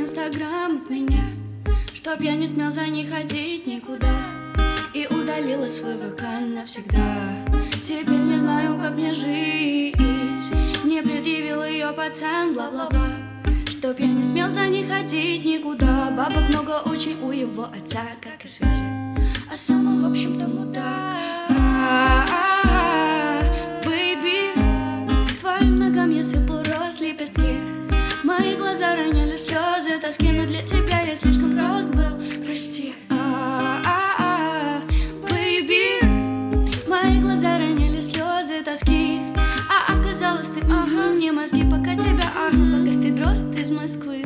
инстаграм от меня Чтоб я не смел за ней ходить никуда. И удалила свой ВК навсегда. Теперь не знаю, как мне жить. Мне предъявил ее пацан, бла-бла-бла. Чтоб я не смел за ней ходить никуда. Бабок много очень у его отца, как и связи. А сам он, в общем-то, мудак. К твоим ногам я сыпал лепестки Мои глаза роняли слезы тоски Но для тебя я слишком прост был, прости. Бэйби, мои глаза роняли слезы тоски. А оказалось ты, ага, не мозги, пока тебя, ага Богатый дрозд из Москвы.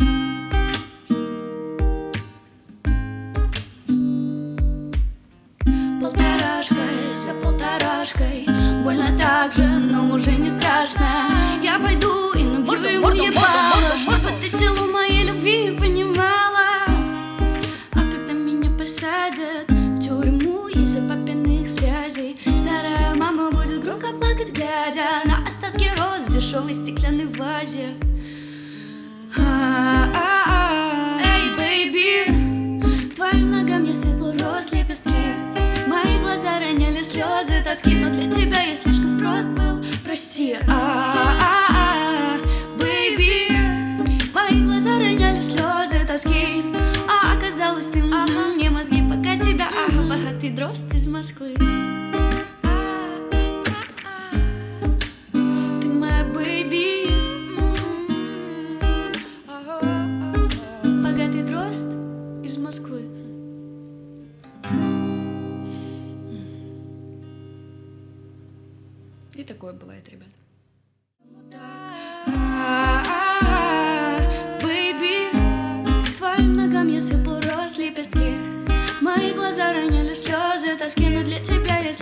Полторашкой за полторашкой Больно так же, но уже не страшно. Я пойду и набью ему морда, глядя На остатки роз в дешевой стеклянной вазе А-а-а. Эй, бэйби, к твоим ногам я сыпал роз лепестки Мои глаза роняли слезы тоски Но для тебя я слишком прост был, прости А-а-а. Бэйби, мои глаза роняли слезы тоски А оказалось ты, ага, не мозги, пока тебя, ага Богатый дрозд из Москвы Москвы И такое бывает, ребят. Бэйби, твоим ногам я сыпал роз лепестки Мои глаза роняли слезы тоски Но для тебя я